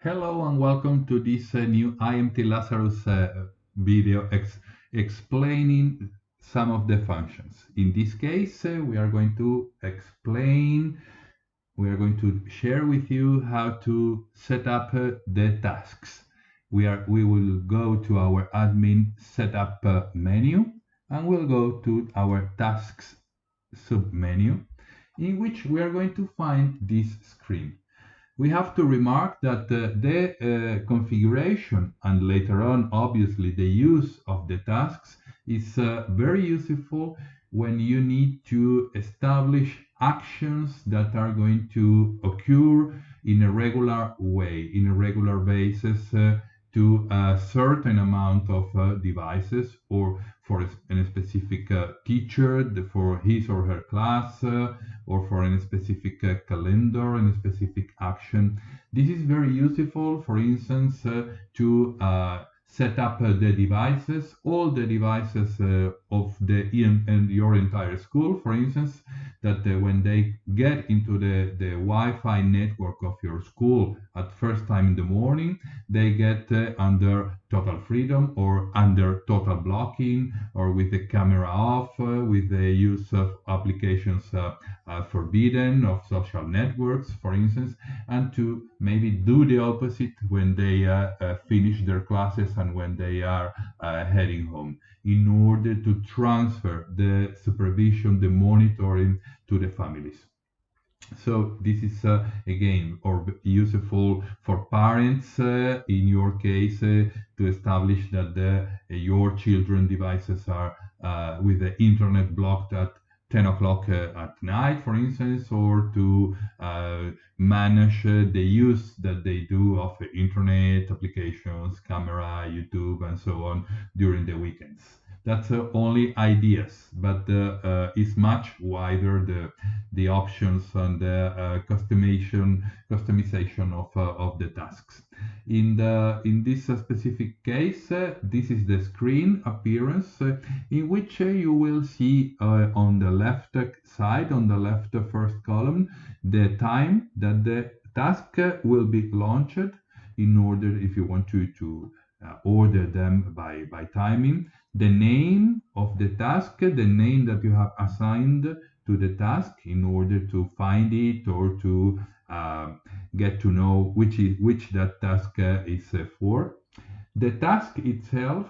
Hello and welcome to this uh, new IMT Lazarus uh, video ex explaining some of the functions. In this case, uh, we are going to explain, we are going to share with you how to set up uh, the tasks. We, are, we will go to our admin setup uh, menu and we'll go to our tasks submenu in which we are going to find this screen we have to remark that uh, the uh, configuration and later on obviously the use of the tasks is uh, very useful when you need to establish actions that are going to occur in a regular way, in a regular basis uh, to a certain amount of uh, devices or for a, specific uh, teacher for his or her class uh, or for a specific uh, calendar and a specific action. This is very useful, for instance, uh, to uh, set up the devices, all the devices of the and your entire school, for instance, that uh, when they get into the, the Wi-Fi network of your school at first time in the morning, they get uh, under total freedom or under total blocking or with the camera off, uh, with the use of applications uh, forbidden of social networks, for instance, and to maybe do the opposite when they finish their classes and when they are uh, heading home. In order to transfer the supervision, the monitoring to the families. So this is uh, again or useful for parents uh, in your case uh, to establish that the, uh, your children devices are uh, with the internet blocked at 10 o'clock uh, at night, for instance, or to manage the use that they do of internet applications, camera, YouTube, and so on during the weekends. That's uh, only ideas, but uh, uh, it's much wider the the options and the customization customization of of the tasks. In the in this specific case, this is the screen appearance in which you will see on the left side, on the left first column, the time that the task will be launched in order if you want to to uh, order them by by timing the name of the task, the name that you have assigned to the task in order to find it or to uh, get to know which is which that task uh, is uh, for. The task itself,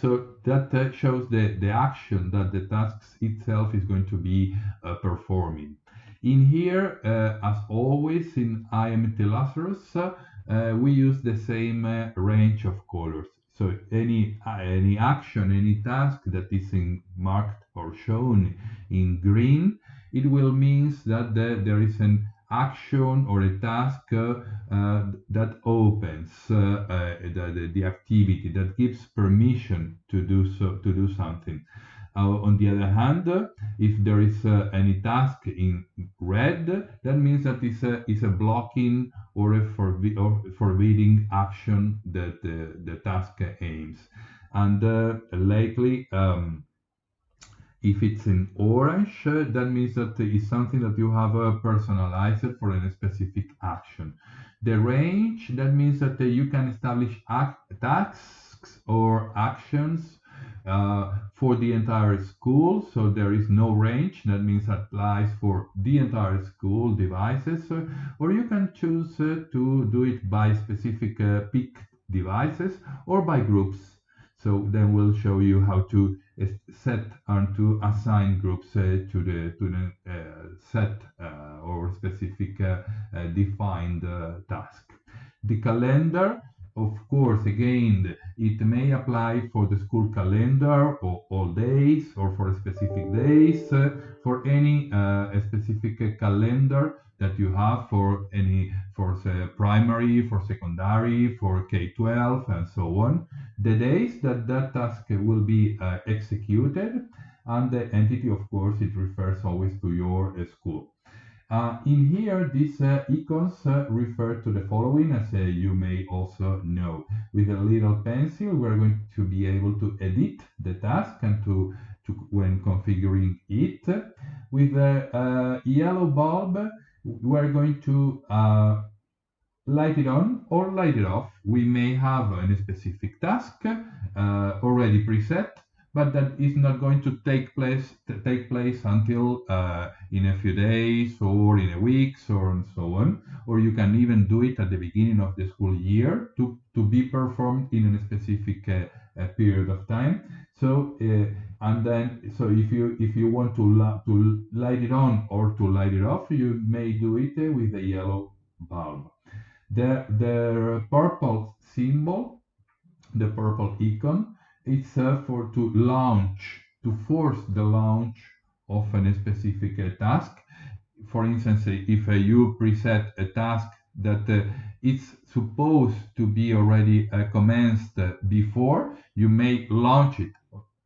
so that uh, shows the, the action that the task itself is going to be uh, performing. In here, uh, as always in IMT Lazarus, we use the same range of colors. So any any action, any task that is in marked or shown in green, it will means that the, there is an action or a task uh, uh, that opens uh, uh the, the, activity that gives permission to do so to do something. On the other hand, if there is uh, any task in red, that means that it's a, it's a blocking or a forbi or forbidding action that the, task aims. And uh, lately, um, if it's in orange, that means that it's something that you have uh, personalized for a specific action. The range, that means that uh, you can establish tasks or actions uh, for the entire school. So there is no range. That means applies for the entire school devices. Uh, or you can choose uh, to do it by specific uh, peak devices or by groups. So then we'll show you how to set and to assign groups uh, to the to the uh, set or specific defined task. The calendar of course, again, it may apply for the school calendar or all days or for specific days, uh, for any uh, specific calendar that you have for any for say, primary, for secondary, for K-12, and so on. The days that that task will be uh, executed, and the entity, of course, it refers always to your uh, school. Uh, in here, these uh, icons uh, refer to the following, as you may also know. With a little pencil, we're going to be able to edit the task and to, to when configuring it. With a, yellow bulb, we're going to uh, light it on or light it off. We may have a specific task uh, already preset, but that is not going to take place take place until uh, in a few days or in a weeks or and so on. Or you can even do it at the beginning of the school year to, to be performed in a specific uh, period of time. So uh, and then so if you if you want to to light it on or to light it off, you may do it uh, with a yellow bulb. The the purple symbol, the purple icon, it's for to launch to force the launch of a specific uh, task. For instance, if uh, you preset a task that uh, it's supposed to be already uh, commenced before, you may launch it.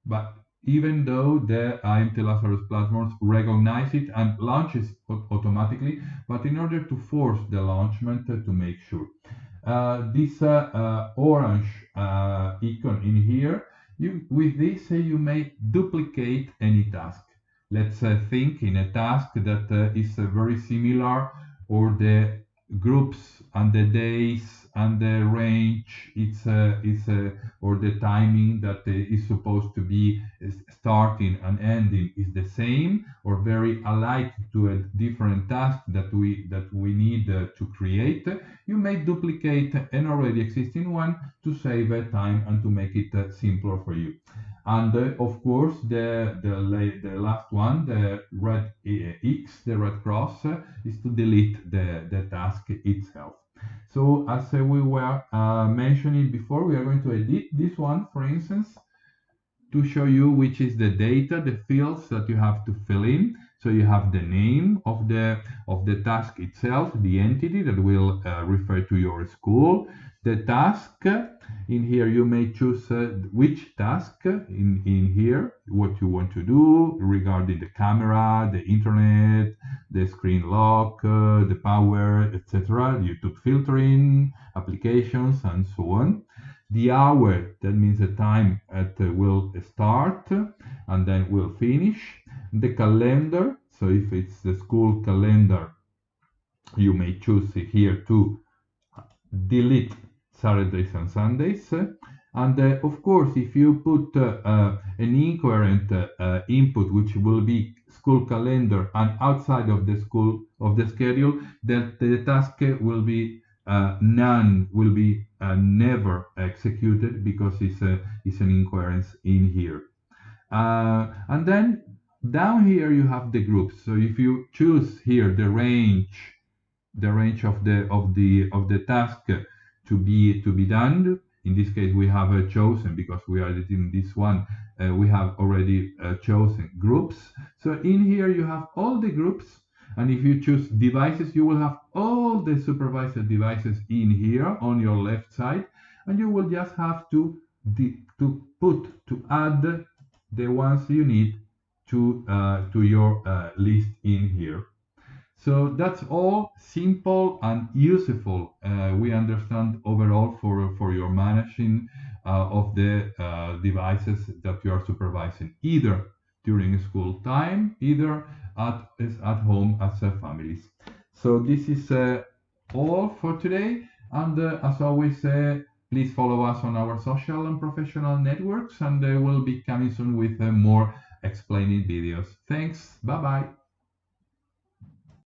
But even though the IMT Lazarus platforms recognize it and launches automatically, but in order to force the launchment to make sure. Uh, this uh, uh, orange uh, icon in here, you, with this uh, you may duplicate any task. Let's uh, think in a task that is very similar or the groups and the days and the range it's uh, it's uh, or the timing that uh, supposed to be starting and ending is the same or very alike to a different task that we that we need uh, to create. You may duplicate an already existing one to save time and to make it uh, simpler for you and of course the, the the last one the red eh, x the red cross eh, is to delete the the task itself so as eh, we were uh, mentioning before, we are going to edit this one, for instance, to show you which is the data, the fields that you have to fill in. So you have the name of the of the task itself, the entity that will uh, refer to your school, the task. In here you may choose uh, which task in, in here, what you want to do regarding the camera, the internet, the screen lock, uh, the power, etc. YouTube filtering, applications, and so on the hour that means the time it will start and then will finish the calendar so if it's the school calendar you may choose here to delete saturdays and sundays and uh, of course if you put uh, uh, an incoherent uh, input which will be school calendar and outside of the school of the schedule then the task will be uh, none will be uh, never executed because it's, a, it's an incoherence in here. Uh, and then down here you have the groups. So if you choose here the range, the range of the of the of the task to be to be done. In this case, we have uh, chosen because we are editing this one. Uh, we have already uh, chosen groups. So in here you have all the groups and if you choose devices, you will have all the supervisor devices in here on your left side. And you will just have to, to put, to add the ones you need to, uh, to your uh, list in here. So that's all simple and useful. Uh, we understand overall for, for your managing uh, of the uh, devices that you are supervising, either during school time, either at, at home as families. So this is uh, all for today. And as always, please follow us on our social and professional networks and we'll be coming soon with more explaining videos. Thanks. Bye-bye.